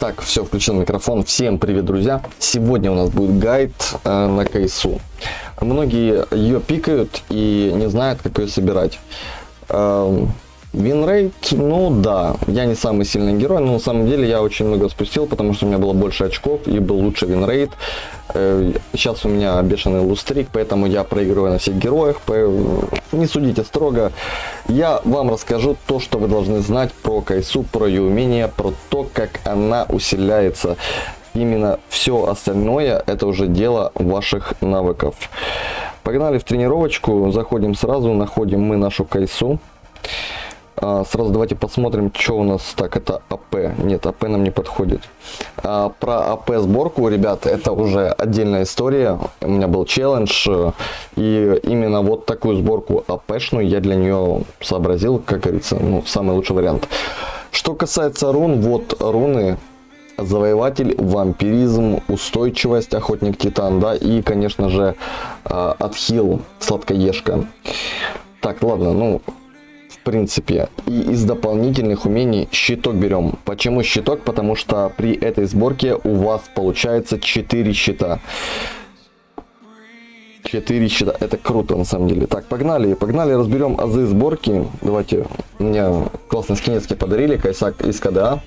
Так, все, включил микрофон. Всем привет, друзья. Сегодня у нас будет гайд э, на Кайсу. Многие ее пикают и не знают, как ее собирать. Э, Winrate, ну да, я не самый сильный герой, но на самом деле я очень много спустил, потому что у меня было больше очков и был лучше winrate. Э, сейчас у меня бешеный lose streak, поэтому я проигрываю на всех героях, не судите строго. Я вам расскажу то, что вы должны знать про Кайсу, про ее умения, про то, как она усиляется. Именно все остальное это уже дело ваших навыков. Погнали в тренировочку, заходим сразу, находим мы нашу Кайсу. А, сразу давайте посмотрим, что у нас. Так, это АП. Нет, АП нам не подходит. А, про АП сборку, ребята, это уже отдельная история. У меня был челлендж. И именно вот такую сборку АПшную я для нее сообразил, как говорится, ну, самый лучший вариант. Что касается рун, вот руны завоеватель, вампиризм, устойчивость, охотник титан, да, и, конечно же, а, отхил, сладкоежка. Так, ладно, ну, принципе. И из дополнительных умений щиток берем. Почему щиток? Потому что при этой сборке у вас получается 4 щита. 4 щита. Это круто на самом деле. Так, погнали. Погнали, разберем азы сборки. Давайте. Мне классные скинецкие подарили. Кайсак из КДА.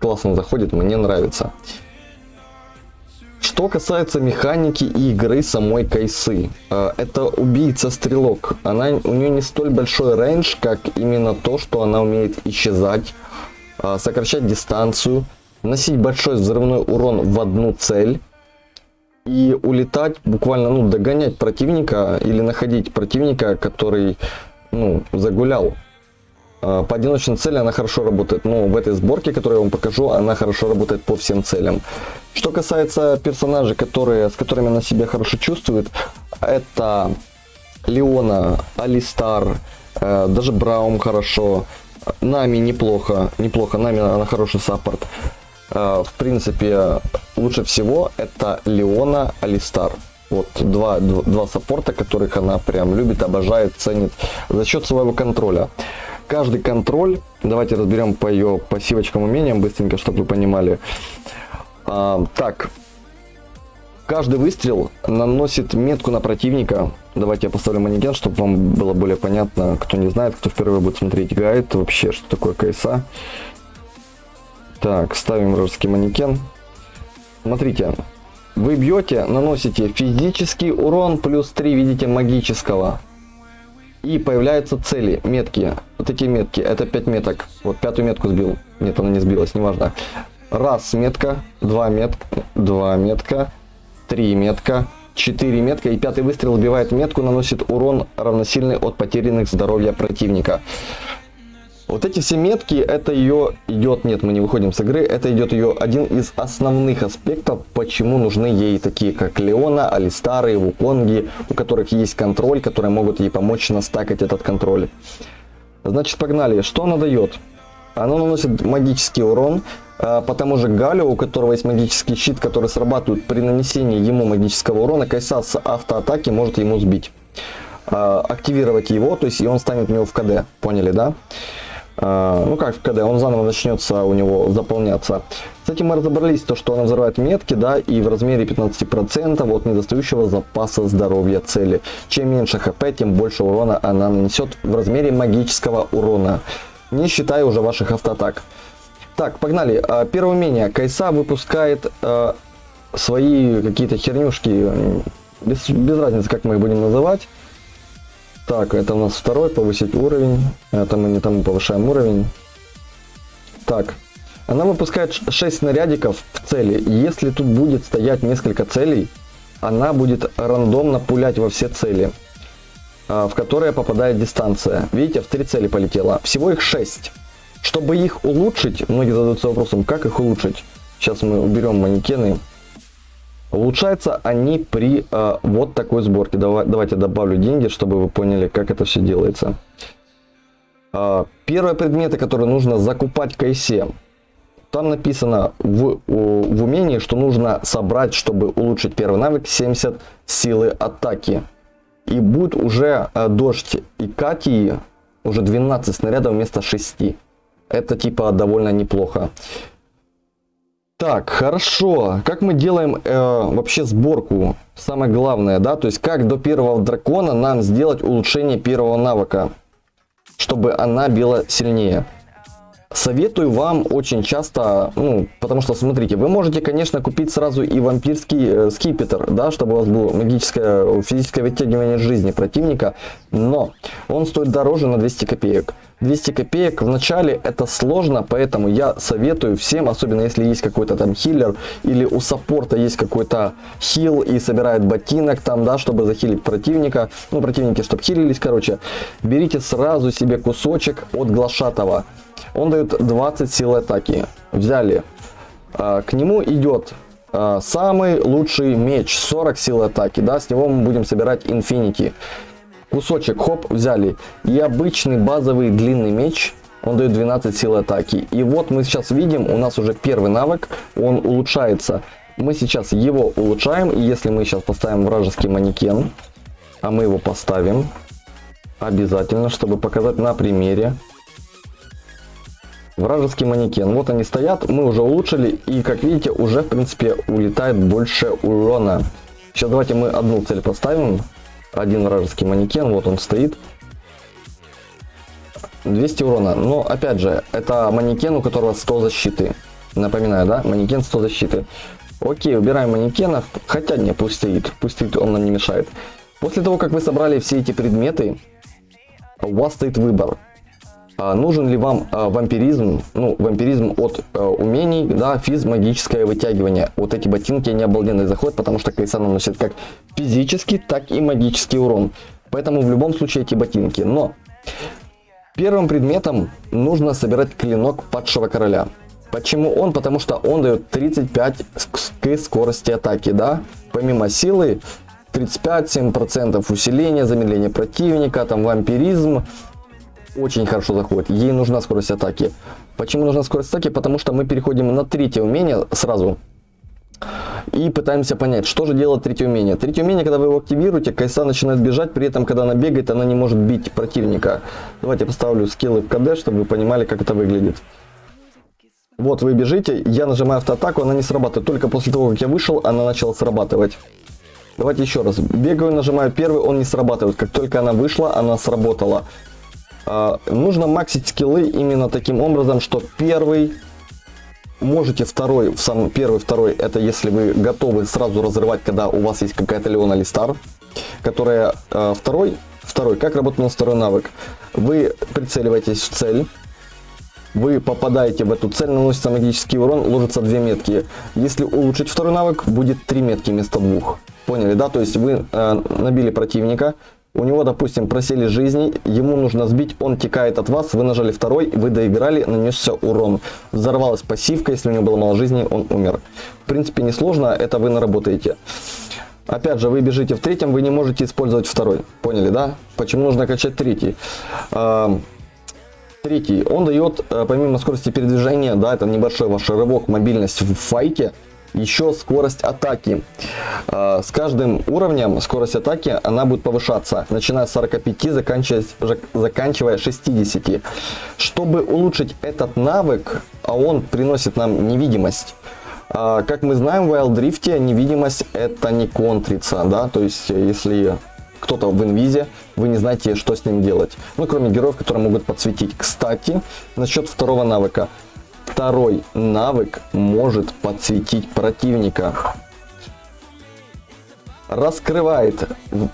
Классно заходит, мне нравится. Что касается механики и игры самой Кайсы, э, это убийца-стрелок. Она, у нее не столь большой рейндж, как именно то, что она умеет исчезать, э, сокращать дистанцию, носить большой взрывной урон в одну цель и улетать, буквально ну, догонять противника или находить противника, который ну, загулял. Э, по одиночной цели она хорошо работает, но в этой сборке, которую я вам покажу, она хорошо работает по всем целям. Что касается персонажей, которые, с которыми она себя хорошо чувствует, это Леона, Алистар, э, даже Браум хорошо, Нами неплохо, неплохо, Нами она хороший саппорт. Э, в принципе, лучше всего это Леона, Алистар. Вот два, два, два саппорта, которых она прям любит, обожает, ценит за счет своего контроля. Каждый контроль, давайте разберем по ее пассивочкам умениям быстренько, чтобы вы понимали. А, так, каждый выстрел наносит метку на противника. Давайте я поставлю манекен, чтобы вам было более понятно. Кто не знает, кто впервые будет смотреть гайд, вообще, что такое КСА. Так, ставим вражеский манекен. Смотрите, вы бьете, наносите физический урон плюс 3, видите, магического. И появляются цели, метки. Вот такие метки, это 5 меток. Вот пятую метку сбил. Нет, она не сбилась, неважно. Раз метка, два метка, два метка, три метка, четыре метка и пятый выстрел убивает метку, наносит урон равносильный от потерянных здоровья противника. Вот эти все метки, это ее идет, нет, мы не выходим с игры, это идет ее один из основных аспектов, почему нужны ей такие, как Леона, Алистары, Вуконги, у которых есть контроль, которые могут ей помочь настакать этот контроль. Значит, погнали. Что она дает? Она наносит магический урон, а, по тому же Галю, у которого есть магический щит, который срабатывает при нанесении ему магического урона, Кайса с автоатаки может ему сбить. А, активировать его, то есть и он станет у него в КД. Поняли, да? Ну как в КД, он заново начнется у него заполняться. С этим мы разобрались, то что она взрывает метки, да, и в размере 15% от недостающего запаса здоровья цели. Чем меньше хп, тем больше урона она нанесет в размере магического урона, не считая уже ваших автоатак. Так, погнали. А, первое умение. Кайса выпускает э, свои какие-то хернюшки. Без, без разницы, как мы их будем называть. Так, это у нас второй, повысить уровень. Это мы не тому повышаем уровень. Так, она выпускает 6 снарядиков в цели. Если тут будет стоять несколько целей, она будет рандомно пулять во все цели, в которые попадает дистанция. Видите, в три цели полетела. Всего их 6. Чтобы их улучшить, многие задаются вопросом, как их улучшить. Сейчас мы уберем манекены. Улучшаются они при э, вот такой сборке. Давай, давайте добавлю деньги, чтобы вы поняли, как это все делается. Э, первые предметы, которые нужно закупать в кайсе. Там написано в, в умении, что нужно собрать, чтобы улучшить первый навык, 70 силы атаки. И будет уже э, дождь и Кати уже 12 снарядов вместо 6. Это типа довольно неплохо. Так, хорошо. Как мы делаем э, вообще сборку? Самое главное, да, то есть как до первого дракона нам сделать улучшение первого навыка, чтобы она била сильнее. Советую вам очень часто, ну, потому что, смотрите, вы можете, конечно, купить сразу и вампирский э, скипетр, да, чтобы у вас было магическое, физическое вытягивание жизни противника, но он стоит дороже на 200 копеек. 200 копеек в начале это сложно, поэтому я советую всем, особенно если есть какой-то там хиллер или у саппорта есть какой-то хил и собирает ботинок там, да, чтобы захилить противника, ну, противники, чтобы хилились, короче, берите сразу себе кусочек от глашатого. Он дает 20 сил атаки. Взяли. А, к нему идет а, самый лучший меч. 40 сил атаки. Да, с него мы будем собирать Infinity. Кусочек, хоп, взяли. И обычный базовый длинный меч. Он дает 12 сил атаки. И вот мы сейчас видим, у нас уже первый навык. Он улучшается. Мы сейчас его улучшаем. И если мы сейчас поставим вражеский манекен, а мы его поставим, обязательно, чтобы показать на примере, вражеский манекен. Вот они стоят, мы уже улучшили, и как видите, уже в принципе улетает больше урона. Сейчас давайте мы одну цель поставим. Один вражеский манекен, вот он стоит. 200 урона. Но опять же, это манекен, у которого 100 защиты. Напоминаю, да? Манекен 100 защиты. Окей, убираем манекенов. Хотя не, пусть стоит. Пусть стоит, он нам не мешает. После того, как вы собрали все эти предметы, у вас стоит выбор. А, нужен ли вам а, вампиризм, ну, вампиризм от а, умений, да, физ, магическое вытягивание. Вот эти ботинки, они обалденный заход, потому что Кайсан наносит как физический, так и магический урон. Поэтому в любом случае эти ботинки. Но первым предметом нужно собирать клинок падшего короля. Почему он? Потому что он дает 35 к скорости атаки, да. Помимо силы, 35-7% усиления, замедление противника, там вампиризм, очень хорошо заходит. Ей нужна скорость атаки. Почему нужна скорость атаки? Потому что мы переходим на третье умение сразу. И пытаемся понять, что же делает третье умение. Третье умение, когда вы его активируете, Кайса начинает бежать, при этом, когда она бегает, она не может бить противника. Давайте поставлю скиллы в КД, чтобы вы понимали, как это выглядит. Вот вы бежите, я нажимаю автоатаку, она не срабатывает. Только после того, как я вышел, она начала срабатывать. Давайте еще раз. Бегаю, нажимаю первый, он не срабатывает. Как только она вышла, она сработала. А, нужно максить скиллы именно таким образом, что первый можете второй, в самый первый, второй, это если вы готовы сразу разрывать, когда у вас есть какая-то Леона или Стар, которая э, второй, второй, как работает у второй навык. Вы прицеливаетесь в цель, вы попадаете в эту цель, наносится магический урон, ложится две метки. Если улучшить второй навык, будет три метки вместо двух. Поняли, да? То есть вы э, набили противника, у него, допустим, просели жизни, ему нужно сбить, он текает от вас, вы нажали второй, вы доиграли, нанесся урон. Взорвалась пассивка, если у него было мало жизни, он умер. В принципе, несложно, это вы наработаете. Опять же, вы бежите в третьем, вы не можете использовать второй. Поняли, да? Почему нужно качать третий? Третий, он дает, э, помимо скорости передвижения, да, это небольшой ваш рывок, мобильность в файте, еще скорость атаки. А, с каждым уровнем скорость атаки она будет повышаться, начиная с 45, заканчивая, заканчивая 60. Чтобы улучшить этот навык, а он приносит нам невидимость, а, как мы знаем, в Wild Rift невидимость это не контрится, да, то есть если кто-то в инвизе, вы не знаете, что с ним делать. Ну, кроме героев, которые могут подсветить. Кстати, насчет второго навыка. Второй навык может подсветить противника. Раскрывает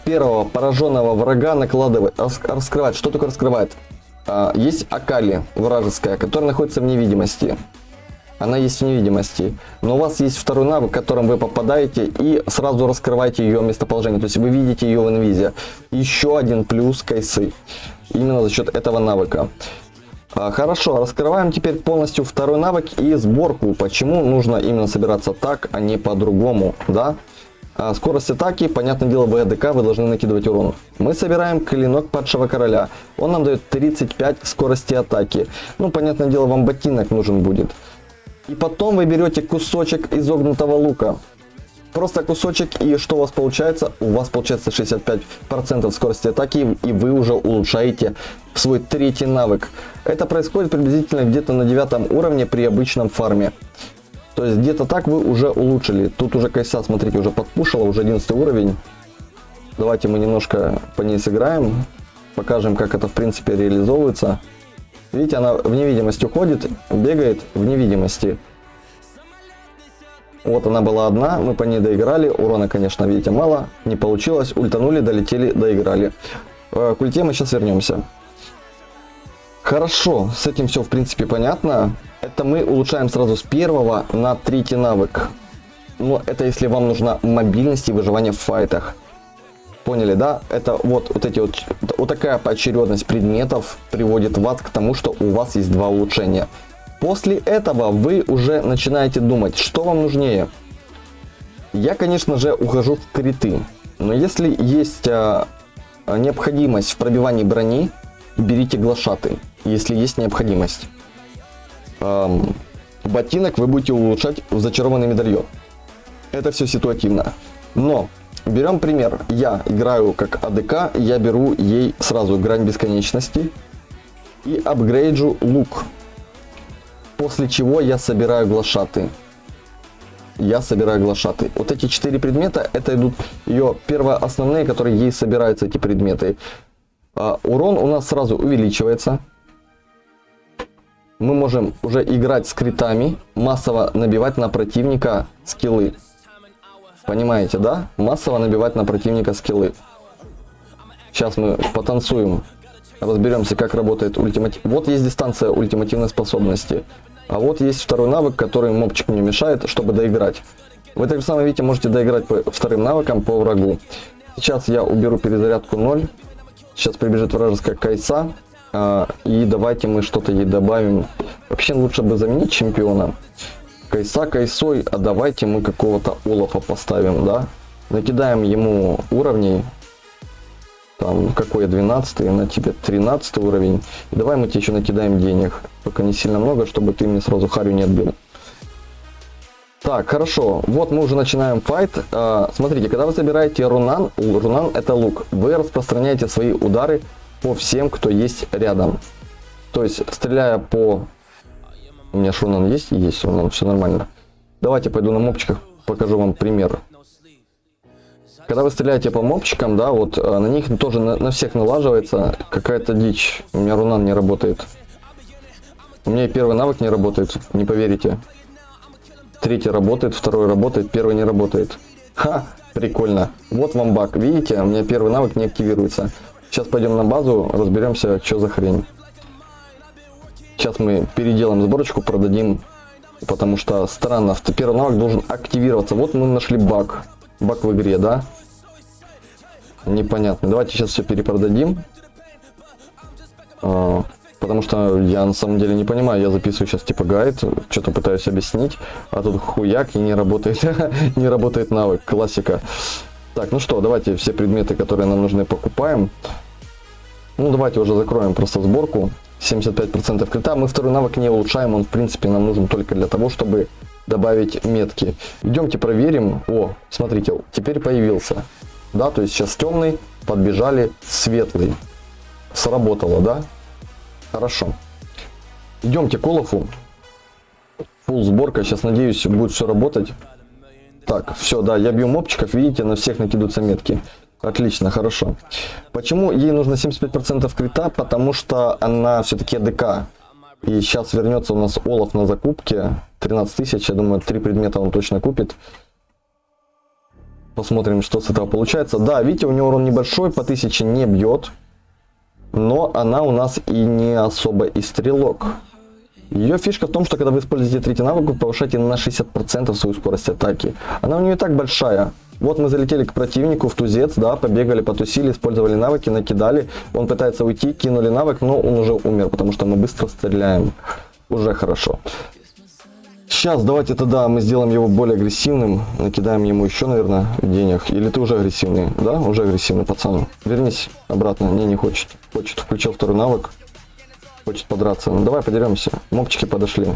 первого пораженного врага, накладывает. Раскрывает. Что такое раскрывает? А, есть Акали вражеская, которая находится в невидимости. Она есть в невидимости. Но у вас есть второй навык, которым вы попадаете и сразу раскрываете ее местоположение. То есть вы видите ее в инвизе. Еще один плюс кайсы. Именно за счет этого навыка. А, хорошо, раскрываем теперь полностью второй навык и сборку. Почему нужно именно собираться так, а не по-другому, да? А, скорость атаки, понятное дело, в АДК вы должны накидывать урон. Мы собираем клинок падшего короля. Он нам дает 35 скорости атаки. Ну, понятное дело, вам ботинок нужен будет. И потом вы берете кусочек изогнутого лука просто кусочек, и что у вас получается? У вас получается 65% скорости атаки, и вы уже улучшаете свой третий навык. Это происходит приблизительно где-то на девятом уровне при обычном фарме. То есть где-то так вы уже улучшили. Тут уже Кайса, смотрите, уже подпушила, уже 11 уровень. Давайте мы немножко по ней сыграем. Покажем, как это в принципе реализовывается. Видите, она в невидимость уходит, бегает в невидимости. Вот она была одна, мы по ней доиграли. Урона, конечно, видите, мало. Не получилось. Ультанули, долетели, доиграли. Э, к ульте мы сейчас вернемся. Хорошо, с этим все в принципе понятно. Это мы улучшаем сразу с первого на третий навык. Но это если вам нужна мобильность и выживание в файтах. Поняли, да? Это вот, вот эти вот, вот такая поочередность предметов приводит вас к тому, что у вас есть два улучшения. После этого вы уже начинаете думать, что вам нужнее. Я, конечно же, ухожу в криты. Но если есть а, необходимость в пробивании брони, берите глашаты, если есть необходимость. Эм, ботинок вы будете улучшать в зачарованный медальон. Это все ситуативно. Но берем пример. Я играю как АДК, я беру ей сразу грань бесконечности и апгрейджу лук После чего я собираю глашаты. Я собираю глашаты. Вот эти четыре предмета, это идут ее первоосновные, которые ей собираются эти предметы. А, урон у нас сразу увеличивается. Мы можем уже играть с критами, массово набивать на противника скиллы. Понимаете, да? Массово набивать на противника скиллы. Сейчас мы потанцуем, разберемся, как работает ультиматив. Вот есть дистанция ультимативной способности. А вот есть второй навык, который мобчик не мешает, чтобы доиграть. Вы так же самое видите, можете доиграть по вторым навыкам по врагу. Сейчас я уберу перезарядку 0. Сейчас прибежит вражеская кайса. А, и давайте мы что-то ей добавим. Вообще лучше бы заменить чемпиона. Кайса кайсой, а давайте мы какого-то Олафа поставим, да? Накидаем ему уровней там, какой я 12, на тебе 13 уровень. И давай мы тебе еще накидаем денег. Только не сильно много, чтобы ты мне сразу харю не отбил. Так, хорошо. Вот мы уже начинаем файт. А, смотрите, когда вы собираете рунан, рунан это лук, вы распространяете свои удары по всем, кто есть рядом. То есть, стреляя по... У меня шунан есть? Есть рунан, все нормально. Давайте пойду на мопчиках, покажу вам пример. Когда вы стреляете по мобчикам, да, вот э, на них тоже на, на всех налаживается какая-то дичь. У меня рунан не работает. У меня и первый навык не работает, не поверите. Третий работает, второй работает, первый не работает. Ха, прикольно. Вот вам баг. Видите, у меня первый навык не активируется. Сейчас пойдем на базу, разберемся, что за хрень. Сейчас мы переделаем сборочку, продадим. Потому что странно, первый навык должен активироваться. Вот мы нашли баг. Баг в игре, да? Непонятно. Давайте сейчас все перепродадим. А, потому что я на самом деле не понимаю. Я записываю сейчас типа гайд, что-то пытаюсь объяснить. А тут хуяк и не работает. не работает навык. Классика. Так, ну что, давайте все предметы, которые нам нужны, покупаем. Ну, давайте уже закроем просто сборку. 75% крита. Мы второй навык не улучшаем. Он, в принципе, нам нужен только для того, чтобы добавить метки. Идемте проверим. О, смотрите, теперь появился. Да, то есть сейчас темный, подбежали светлый. Сработало, да? Хорошо. Идемте к Олафу. Фул сборка. Сейчас, надеюсь, будет все работать. Так, все, да, я бью мопчиков. Видите, на всех накидываются метки. Отлично, хорошо. Почему ей нужно 75% крита? Потому что она все-таки АДК. И сейчас вернется у нас Олаф на закупке. 13 тысяч, я думаю, три предмета он точно купит. Посмотрим, что с этого получается. Да, видите, у него урон небольшой, по 1000 не бьет. Но она у нас и не особо и стрелок. Ее фишка в том, что когда вы используете третий навык, вы повышаете на 60% свою скорость атаки. Она у нее и так большая. Вот мы залетели к противнику в тузец, да, побегали, потусили, использовали навыки, накидали. Он пытается уйти, кинули навык, но он уже умер, потому что мы быстро стреляем. Уже хорошо. Сейчас давайте тогда мы сделаем его более агрессивным. Накидаем ему еще, наверное, денег. Или ты уже агрессивный? Да, уже агрессивный пацан. Вернись обратно. Не, не хочет. Хочет. Включил второй навык. Хочет подраться. Ну давай подеремся. Мопчики подошли.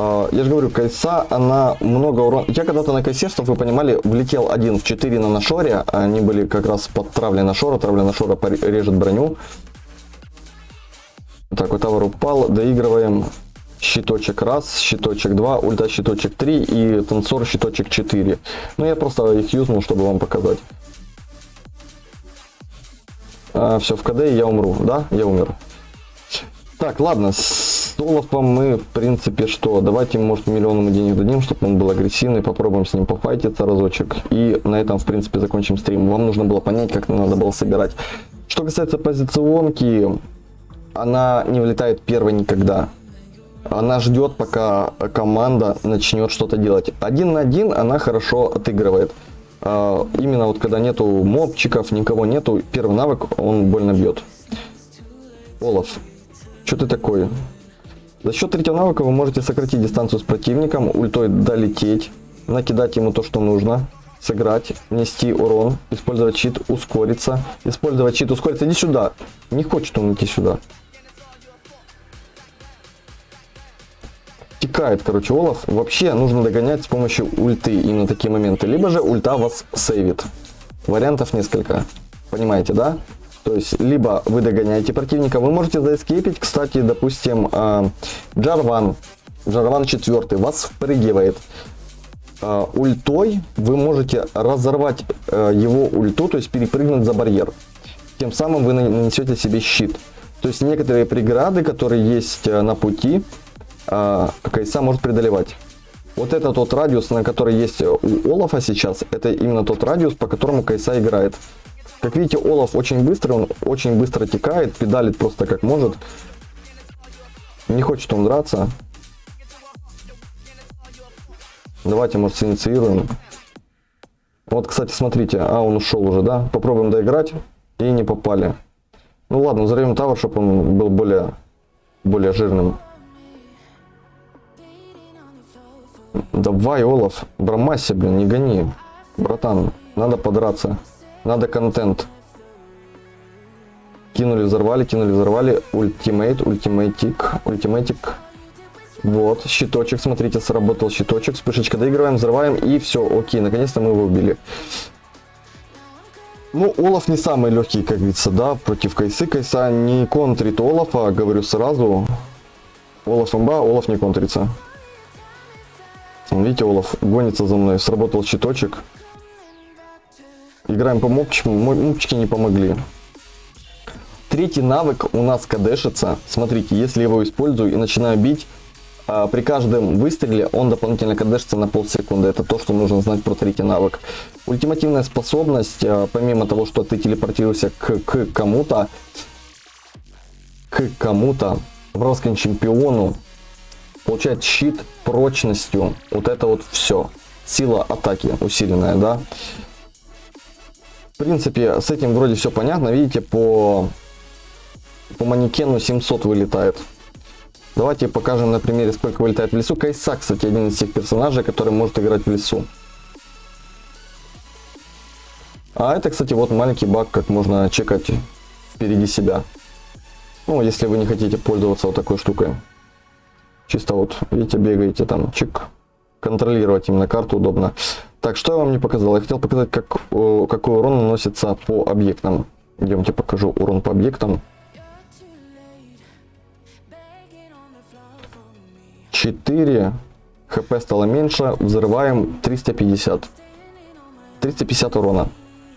А, я же говорю, кайса, она много урона. Я когда-то на кайсе, чтобы вы понимали, влетел один в 4 на нашоре. Они были как раз под травлей нашора. Травля нашора режет броню. Так, вот тавер упал. Доигрываем. щиточек раз, щиточек 2, ульта щиточек 3 и танцор щиточек 4. Ну я просто их юзнул, чтобы вам показать. А, все, в КД я умру, да? Я умер. Так, ладно, с Олафом мы, в принципе, что? Давайте, может, миллион ему денег дадим, чтобы он был агрессивный, попробуем с ним пофайтиться разочек. И на этом, в принципе, закончим стрим. Вам нужно было понять, как надо было собирать. Что касается позиционки, она не влетает первой никогда. Она ждет, пока команда начнет что-то делать. Один на один она хорошо отыгрывает. А, именно вот когда нету мобчиков, никого нету, первый навык он больно бьет. Олаф, что ты такой? За счет третьего навыка вы можете сократить дистанцию с противником, ультой долететь, накидать ему то, что нужно, сыграть, внести урон, использовать щит, ускориться, использовать щит, ускориться. Иди сюда. Не хочет он идти сюда. Текает, короче, Олаф. Вообще нужно догонять с помощью ульты именно такие моменты. Либо же ульта вас сейвит. Вариантов несколько. Понимаете, да? То есть, либо вы догоняете противника, вы можете заэскейпить, кстати, допустим, а, Джарван, Джарван 4 вас впрыгивает. А, ультой вы можете разорвать а, его ульту, то есть перепрыгнуть за барьер. Тем самым вы нанесете себе щит. То есть некоторые преграды, которые есть на пути, Кайса может преодолевать. Вот это тот радиус, на который есть у Олафа сейчас, это именно тот радиус, по которому Кайса играет. Как видите, Олаф очень быстрый, он очень быстро текает, педалит просто как может. Не хочет он драться. Давайте, может, инициируем. Вот, кстати, смотрите. А, он ушел уже, да? Попробуем доиграть. И не попали. Ну ладно, взорвем тавер, чтобы он был более, более жирным. Давай, Олаф, бромайся, блин, не гони. Братан, надо подраться. Надо контент. Кинули, взорвали, кинули, взорвали. Ultimate, ультимейтик, ультимейтик. Вот, щиточек, смотрите, сработал щиточек. Вспышечка доигрываем, взрываем и все, окей, наконец-то мы его убили. Ну, Олаф не самый легкий, как говорится, да, против Кайсы. Кайса не контрит Олафа, говорю сразу. Олаф имба, Олаф не контрится. Видите, Олаф гонится за мной, сработал щиточек. Играем по мопчикам, мопчики не помогли. Третий навык у нас кадешится. Смотрите, если я его использую и начинаю бить, а, при каждом выстреле он дополнительно кадешится на полсекунды. Это то, что нужно знать про третий навык. Ультимативная способность, а, помимо того, что ты телепортируешься к, к кому-то, к кому-то, вражескому чемпиону, получает щит прочностью. Вот это вот все. Сила атаки усиленная, да. В принципе, с этим вроде все понятно. Видите, по, по манекену 700 вылетает. Давайте покажем на примере, сколько вылетает в лесу. Кайса, кстати, один из тех персонажей, который может играть в лесу. А это, кстати, вот маленький баг, как можно чекать впереди себя. Ну, если вы не хотите пользоваться вот такой штукой. Чисто вот, видите, бегаете там, чик. Контролировать именно карту удобно. Так, что я вам не показал? Я хотел показать, как, какой урон наносится по объектам. Идемте покажу урон по объектам. 4 хп стало меньше, взрываем 350. 350 урона.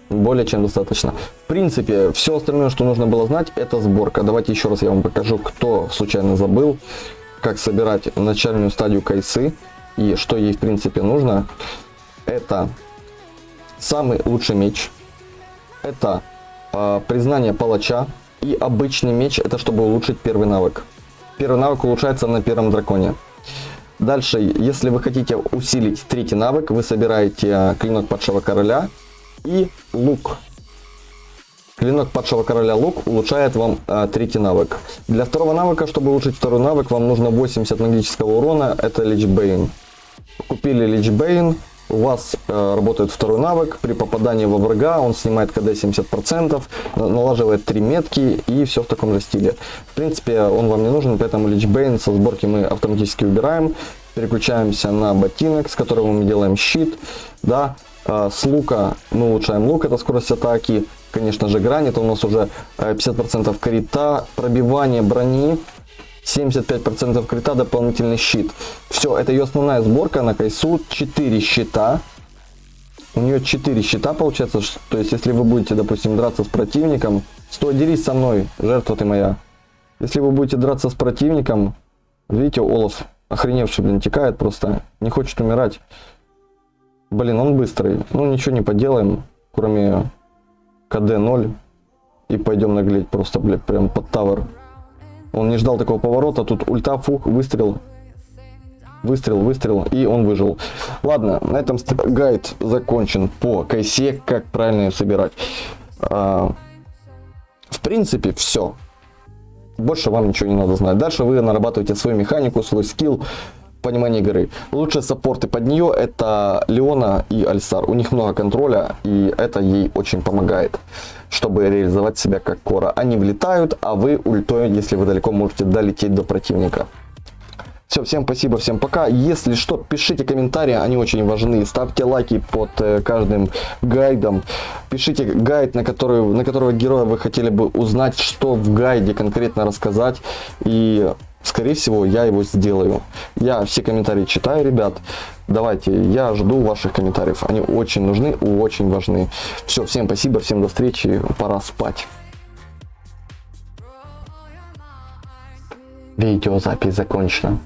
Более чем достаточно. В принципе, все остальное, что нужно было знать, это сборка. Давайте еще раз я вам покажу, кто случайно забыл, как собирать начальную стадию кайсы и что ей в принципе нужно это самый лучший меч, это э, признание палача и обычный меч, это чтобы улучшить первый навык. Первый навык улучшается на первом драконе. Дальше, если вы хотите усилить третий навык, вы собираете клинок падшего короля и лук. Клинок падшего короля лук улучшает вам э, третий навык. Для второго навыка, чтобы улучшить второй навык, вам нужно 80 магического урона, это Лич Бейн. Купили Лич Бейн, у вас э, работает второй навык, при попадании во врага он снимает КД 70%, налаживает 3 метки и все в таком же стиле. В принципе, он вам не нужен, поэтому Лич Бейн со сборки мы автоматически убираем. Переключаемся на ботинок, с которого мы делаем щит. Да, э, с лука мы улучшаем лук, это скорость атаки. Конечно же, грань, это у нас уже 50% э, крита, пробивание брони 75% крита, дополнительный щит. Все, это ее основная сборка на кайсу. 4 щита. У нее 4 щита получается. То есть, если вы будете, допустим, драться с противником, стой, дерись со мной, жертва ты моя. Если вы будете драться с противником, видите, Олаф охреневший, блин, текает просто, не хочет умирать. Блин, он быстрый. Ну, ничего не поделаем, кроме КД 0. И пойдем наглеть просто, блядь, прям под тавер. Он не ждал такого поворота, тут ульта, фух, выстрел. Выстрел, выстрел, и он выжил. Ладно, на этом гайд закончен по кайсе, как правильно ее собирать. А, в принципе, все. Больше вам ничего не надо знать. Дальше вы нарабатываете свою механику, свой скилл, понимание игры. Лучшие саппорты под нее это Леона и Альсар. У них много контроля, и это ей очень помогает, чтобы реализовать себя как кора. Они влетают, а вы ультой, если вы далеко, можете долететь до противника. Все, всем спасибо, всем пока. Если что, пишите комментарии, они очень важны. Ставьте лайки под э, каждым гайдом. Пишите гайд, на, который, на которого героя вы хотели бы узнать, что в гайде конкретно рассказать. И, скорее всего, я его сделаю. Я все комментарии читаю, ребят. Давайте, я жду ваших комментариев. Они очень нужны, очень важны. Все, всем спасибо, всем до встречи. Пора спать. Видеозапись закончена.